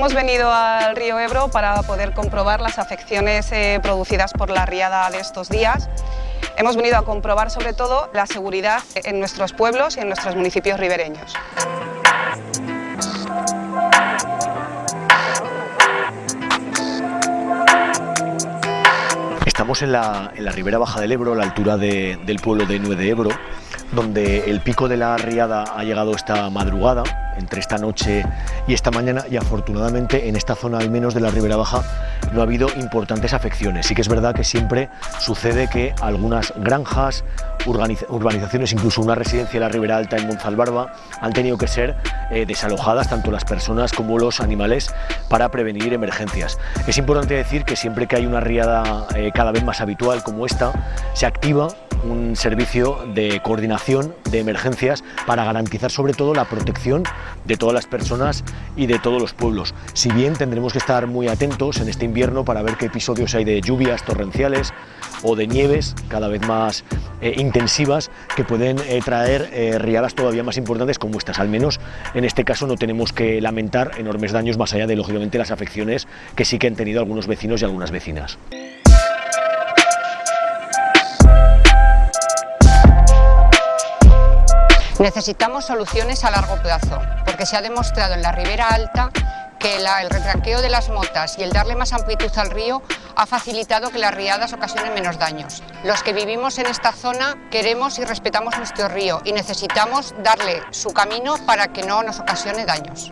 Hemos venido al río Ebro para poder comprobar las afecciones eh, producidas por la riada de estos días. Hemos venido a comprobar sobre todo la seguridad en nuestros pueblos y en nuestros municipios ribereños. Estamos en la, ribera baja del Ebro, a la altura del pueblo de Nue de Ebro, donde el pico de la riada ha llegado esta madrugada, entre esta noche y esta mañana, y afortunadamente en esta zona al menos de la ribera baja no ha habido importantes afecciones. Sí que es verdad que siempre sucede que algunas granjas, urbanizaciones, incluso una residencia de la Ribera Alta en Monzalbarba, han tenido que ser eh, desalojadas tanto las personas como los animales para prevenir emergencias. Es importante decir que siempre que hay una riada eh, cada vez más habitual como esta, se activa un servicio de coordinación de emergencias para garantizar sobre todo la protección de todas las personas y de todos los pueblos. Si bien tendremos que estar muy atentos en este invierno para ver qué episodios hay de lluvias torrenciales o de nieves cada vez más eh, intensivas que pueden eh, traer eh, riadas todavía más importantes como estas. Al menos en este caso no tenemos que lamentar enormes daños más allá de lógicamente las afecciones que sí que han tenido algunos vecinos y algunas vecinas. Necesitamos soluciones a largo plazo, porque se ha demostrado en la Ribera Alta que el retranqueo de las motas y el darle más amplitud al río ha facilitado que las riadas ocasionen menos daños. Los que vivimos en esta zona queremos y respetamos nuestro río y necesitamos darle su camino para que no nos ocasione daños.